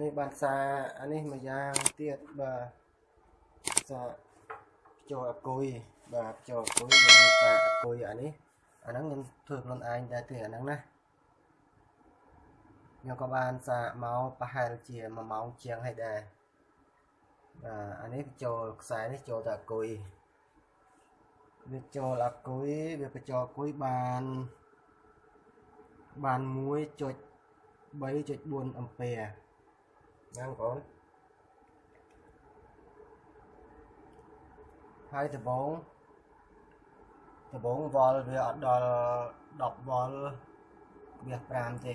នេះបានសារអានេះមួយយ៉ាងទៀតបាទសារចូលអគុយបាទចូលអគុយយើងសារអគុយអានេះអាហ្នឹងខ្ញុំធ្វើខ្លួនឯងដែរទេអាហ្នឹងណាខ្ញុំក៏បានសារមកប្រហែលជា1ម៉ោងជាងហើយដែរបាទអានេះចូលខ្សែនេះចូលតែអគុយវាចូលអគុយវាបញ្ចូលអគុយបានបាន1.3.4អំពែហ្នឹងបងប្អូនហើយដបងដបងវល់វាអត់ដល់10វល់វា5ទេ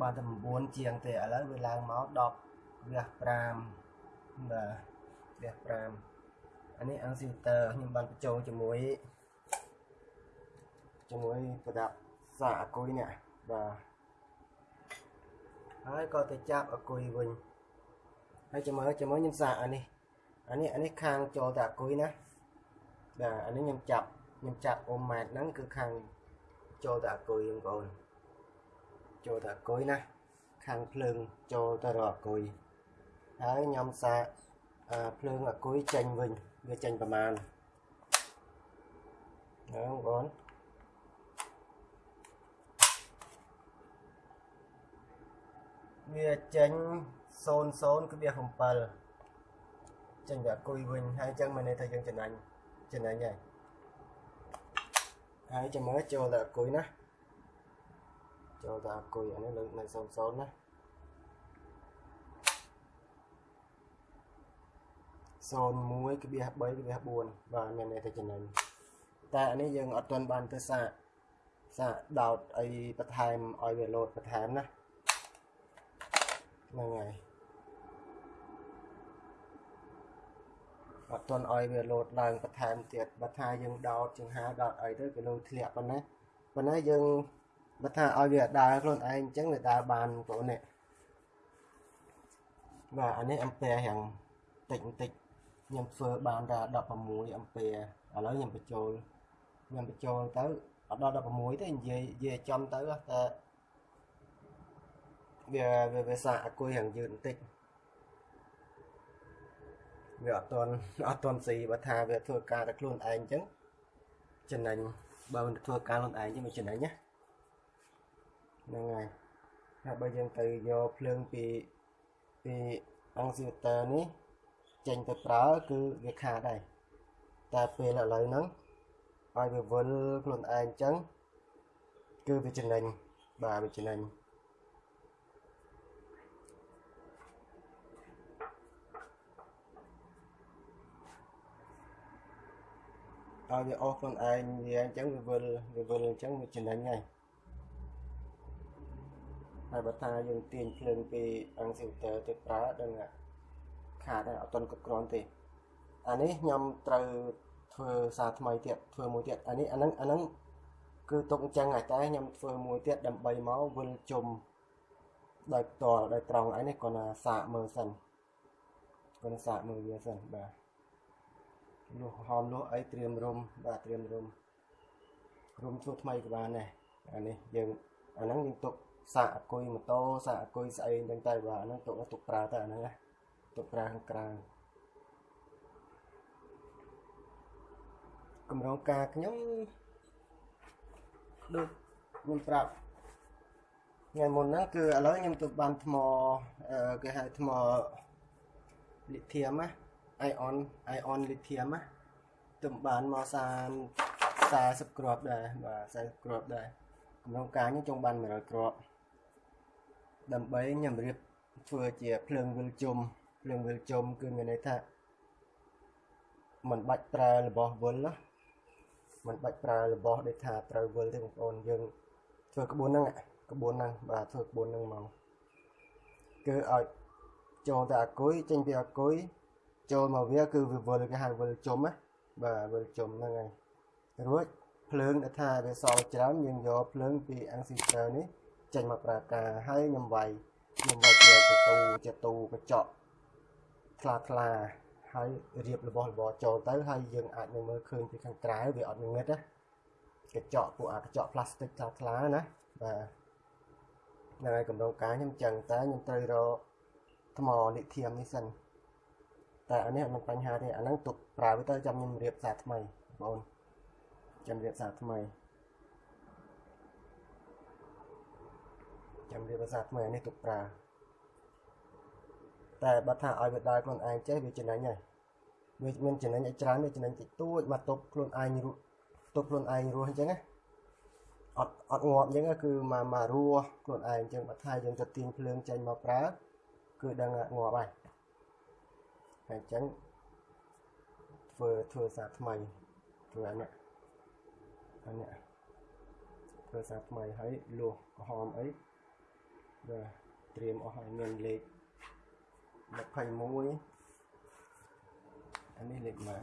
បានតែ9ជាងទេឥឡូវវាឡើងមក10វា5បាទវា5អានេះអាំងស៊ីតើខ្ញុំបានបញ្ចូលជាមួយជាមួយប្រដាប់សាអគុយនេះបាទ ហើយក៏ទៅចាប់អគុយវិញហើយចាំមើលចាំមើលខ្ញុំសាកអានេះអានេះអានេះខាងចូលតែអគុយណាបាទអានេះខ្ញុំចាប់ខ្ញុំចាប់អ៊ុំម៉ែត្រហ្នឹងគឺខាងចូលតែអគុយបងប្អូនចូលតែអគុយណាខាងភ្លើងចូលទៅរកអគុយហើយខ្ញុំសាកភ្លើងអគុយចេញវិញវាចេញប្រមាណហ្នឹងបងប្អូន វាចេញ00.7ចេញវាអគុយវិញហើយអញ្ចឹងមានន័យថាយើងចំណេញចំណេញហើយហើយចាំមើលចូលតែអគុយណាចូលតែអគុយអានេះលើកនៅ00ណា01.3.4បាទមានន័យថាចំណេញតែអានេះយើងអត់ទាន់បានទៅសាកសាកដោតអីបន្ថែមឲ្យវាលោតបន្ថែមណា ហ្នឹងហើយអត់ទាន់ឲ្យវាលោតឡើងបន្ថែមទៀតបើថាយើងដោតចង្ហាដោតអីទៅវាលោតធ្លាក់ប៉ុណ្ណាប៉ុន្តែយើងបើថាឲ្យវាដើរខ្លួនឯងអញ្ចឹងវាដើរបានបងប្អូននេះបាទអានេះអំពែយ៉ាងតិចបន្តិចខ្ញុំធ្វើបានតែ16អំពែឥឡូវខ្ញុំបញ្ចូលខ្ញុំបញ្ចូលទៅអត់ដល់16ទេនិយាយនិយាយចំទៅតែ វាវាវាសាអគុយហាងយឺតបន្តិចវាអត់តន់អត់តន់ស៊ីបើថាវាធ្វើការតែខ្លួនឯងអញ្ចឹងចំណេញបើមិនធ្វើការខ្លួនឯងចឹងវាចំណេញណាហ្នឹងហើយហើយបើយើងទៅយកភ្លើងពីពីអង្ស៊ីវតើនេះចេញទៅប្រើគឺវាខាតដែរតែពេលឥឡូវហ្នឹងឲ្យវាវិលខ្លួនឯងអញ្ចឹងគឺវាចំណេញបាទវាចំណេញ ឲ្យវាអស់ខ្លួនឯងវាអញ្ចឹងវាវិលវាវិលអញ្ចឹងវាចំណេញហើយហើយបើថាយើងទាញភ្លើងពីអង្គស៊ីវទ័រទៅប្រើដឹងខាតហើយអត់ទាន់គ្រប់គ្រាន់ទេអានេះខ្ញុំត្រូវធ្វើសារថ្មីទៀតធ្វើមួយទៀតអានេះអាហ្នឹងអាហ្នឹងគឺទុកអញ្ចឹងហើយតែខ្ញុំធ្វើមួយទៀតដើម្បីមកវិលជុំដោយផ្ទាល់ដោយត្រង់ឯនេះគាត់ណាសាកមើលសិនគាត់ណាសាកមើលវាសិនបាទ លុះហោមលុះអីត្រៀមរុំបាទត្រៀមរុំរុំធ្វើថ្មីក៏បានដែរអានេះយើងអាហ្នឹងយើងទុកសាកអគុយម៉ូតូសាកអគុយស្អីអញ្ចឹងទៅបាទអាហ្នឹងទុកទុកប្រើទៅអាហ្នឹងណាទុកប្រើខាងក្រៅកម្រងការខ្ញុំដូចខ្ញុំប្រាប់ថ្ងៃមុនហ្នឹងគឺឥឡូវខ្ញុំទៅបានថ្មគេហៅថ្មលីធៀមណា ion ion lithium ណាទំបានមក30 40គ្រាប់ដែរបាទ40គ្រាប់ដែរកម្រងការនេះចង់បាន100គ្រាប់ដើម្បីខ្ញុំរៀបធ្វើជាភ្លើងវិលជុំភ្លើងវិលជុំគឺមានន័យថាมันបាច់ប្រើរបស់វិលណាมันបាច់ប្រើរបស់ដូចថាត្រូវវិលទេបងប្អូនយើងធ្វើក្បួនហ្នឹងក្បួនហ្នឹងបាទធ្វើក្បួនហ្នឹងមកគឺឲ្យចូលតែអគុយចេញពីអគុយ ចូលមកវាគឺវាវិលគេហៅវិលជុំណាបាទវិលជុំហ្នឹងហើយរួចភ្លើងដែលថាវាសល់ច្រើនយើងយកភ្លើងពី ancestor នេះចេញមកប្រើការហើយខ្ញុំវាយខ្ញុំវាយជាចទូចទូកញ្ចក់ថ្លាថ្លាហើយរៀបរបស់របរចូលទៅហើយយើងអាចនឹងមើលឃើញពីខាងក្រៅវាអត់ងឹតណាកញ្ចក់ពួកអាកញ្ចក់ផ្លាស្ទិកថ្លាថ្លាណាបាទហ្នឹងហើយកម្ដងការខ្ញុំចឹងតែខ្ញុំត្រូវរកថ្មលីធៀមនេះសិន តែអានេះអត់មានបញ្ហាទេអាហ្នឹងទុកប្រើវាទៅចាំខ្ញុំរៀបសារថ្មីបងចាំរៀបសារថ្មីចាំរៀបសារថ្មីអានេះទុកប្រើតែបើថាឲ្យវាដើរខ្លួនឯងចេះវាចំណេញហើយវាមានចំណេញឲ្យច្រើនវាចំណេញតិចតួចមកទប់ខ្លួនឯងរស់ទប់ខ្លួនឯងរស់អញ្ចឹងណាអត់អត់ងាប់អញ្ចឹងគឺមកមករស់ខ្លួនឯងអញ្ចឹងបើថាយើងទៅទាញភ្លើងចេញមកប្រើគឺដឹងងាប់ហើយ ហើយអញ្ចឹងធ្វើធ្វើសារថ្មីធ្វើអានេះអានេះធ្វើសារថ្មីហើយលួសក្រហមអីបាទត្រៀមអស់ហើយមានលេខ21អានេះលេខម៉ាន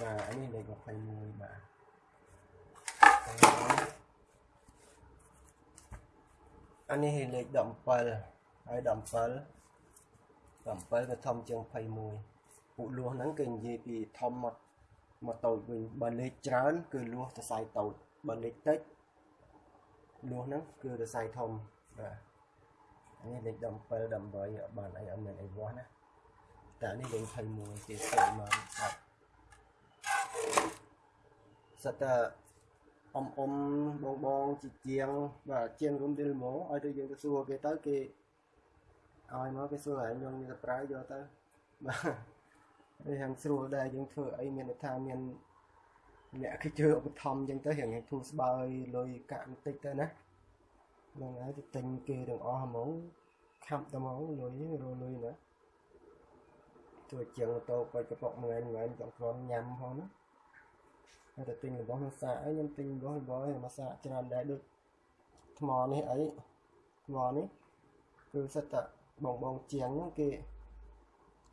បាទអានេះលេខ21បាទអានេះលេខ17ហើយ17 17វាធំជាង21ពួកលួសហ្នឹងគេនិយាយពីធំមកមកតូចវិញបើលេខច្រើន គឺលួសសរសៃតូចបើលេខតិចលួសហ្នឹងគឺសរសៃធំបាទនេះលេខ17 18បានអីអត់មានអីវាស់ណាតែនេះលេខ21គេស្គាល់មកបាទសិតតែអ៊ំអ៊ំបងបងជាជាងបាទជាងរួមឌីលម៉ូឲ្យទៅយើងទៅសួរគេទៅគេ ឲ្យមកគេសួរឲ្យខ្ញុំទៅប្រើយកទៅបាទវាហាងស្រួលដែរយើងធ្វើអីមានថាមានអ្នកគេជឿឧបត្ថម្ភអញ្ចឹងទៅរៀងធូរស្បើយលុយកាក់បន្តិចទៅណាហ្នឹងហើយទៅទិញគេទាំងអស់ហ្មងខាប់តែហ្មងលុយរលុយណាជួយជាងម៉ូតូបាច់កប៉ុកមួយថ្ងៃចង់គ្រាន់ញ៉ាំផងណាហើយទៅទិញរបស់នឹងសាកអីខ្ញុំទិញរបស់របស់មកសាកច្រើនដែរដូចថ្មនេះអីថ្មនេះគឺសិតតែ បងបងជាងហ្នឹងគេ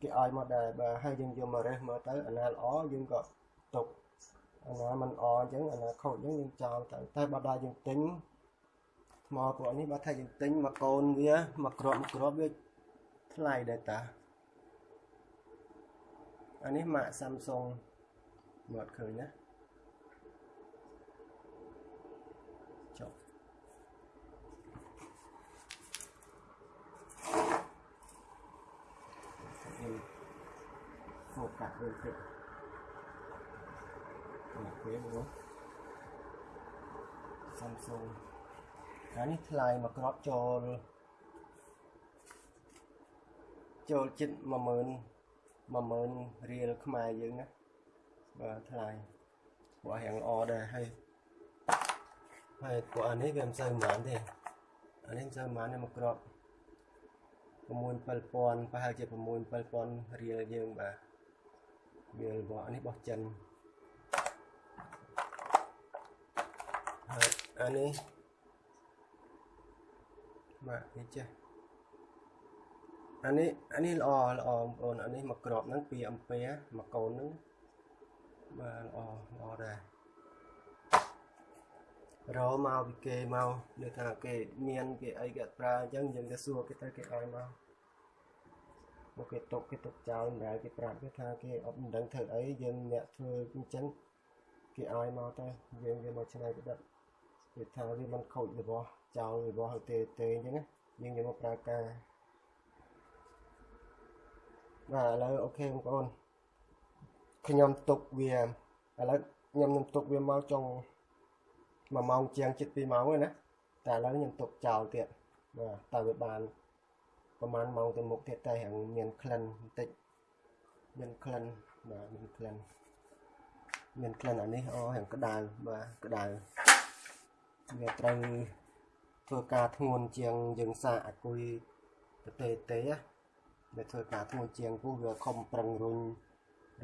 គេឲ្យមកដែរបើហើយយើងយកមករេះមើលទៅអាណាល្អយើងក៏ទុកអាណាមិនល្អអញ្ចឹងអាណាខូចអញ្ចឹងយើងចោលទៅតែបើដល់យើងទិញថ្មពួកនេះបើថាយើងទិញមកកូនវាមកគ្រាប់គ្រាប់វាថ្លៃដែរតាអានេះម៉ាក Samsung មកឃើញណា កាត់វិញតិចមកពេលមក Samsung អានេះថ្លៃមកក្របចូលចូលចិត្ត10000 10000រៀលខ្មែរយើងណាបាទថ្លៃពួករៀងល្អដែរហើយហើយពួកអានេះវាមិនសូវប៉ុន្មានទេអានេះមិនសូវប៉ុន្មានទេមកក្រប6 7000ប្រហែលជា6 7000រៀលយើងបាទ វារបស់នេះរបស់ចិនហើយអានេះបាទនេះចេះអានេះអានេះល្អល្អបងប្អូនអានេះមកក្របហ្នឹង2អំពែមកកូនហ្នឹងបាទល្អល្អដែររមកពីគេមកលើថាគេមានគេអីគេប្រើអញ្ចឹងយើងទៅសួរគេទៅគេឲ្យមក មកគេຕົកគេຕົកចោលមិនដែលគេប្រាប់គេថាគេអត់មិនដឹងធ្វើអីយើងអ្នកធ្វើអញ្ចឹងគេឲ្យមកទៅយើងយកមកឆ្នៃប្រឌិតគេថាវាមិនខូចរបស់ចោលរបស់ទេទេអញ្ចឹងណាយើងយកមកប្រើការបាទឥឡូវអូខេបងប្អូនខ្ញុំទុកវាឥឡូវខ្ញុំនឹងទុកវាមកចុង1ម៉ោងជាងជិត2ម៉ោងហើយណាតែឥឡូវខ្ញុំទុកចោលទៀតបាទតើវាបាន ប្រហែលម៉ោងទៅមុខទៀតតែហាងមានក្លិនបន្តិចមានក្លិនបាទមានក្លិនមានក្លិនអានេះអូហាងក្តៅបាទក្តៅវាត្រូវធ្វើការធ្ងន់ជាងយើងសាកអាគុយប្រទេសទេណាវាធ្វើការធ្ងន់ជាងពោះវាខំប្រឹងរុញ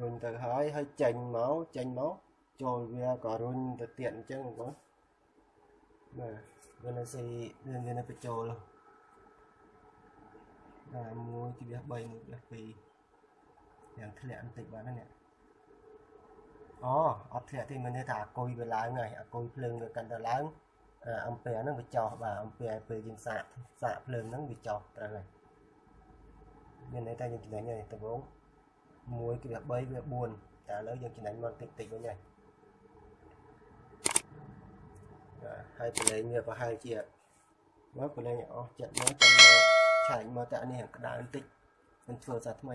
រុញទៅហើយហើយចេញមកចេញមកចូលវាក៏រុញទៅទៀតអញ្ចឹងបងបាទវានៅស៊ីវានៅបញ្ចូល 1.3 1.2យ៉ាងធ្លាក់បន្តិចបានណាអូអត់ធ្លាក់ទេមានន័យថាអគុយវាឡើងហើយអគុយភ្លើងវាកាន់តែឡើងអំពែហ្នឹងវាចោះបាទអំពែពេលយើងសាកសាកភ្លើងហ្នឹងវាចោះត្រូវហើយមានន័យថាយើងចំណេញហើយដំបូង1.3វា4តែឥឡូវយើងចំណេញមកតិចតិចវិញហើយហើយប្រឡែងវាប្រហែលជាមើលប្រឡែងឲ្យអស់ចិត្តមើលចាំមក ឆែកមើលតែអានេះក្តៅបន្តិចមិនធ្វើសារថ្មី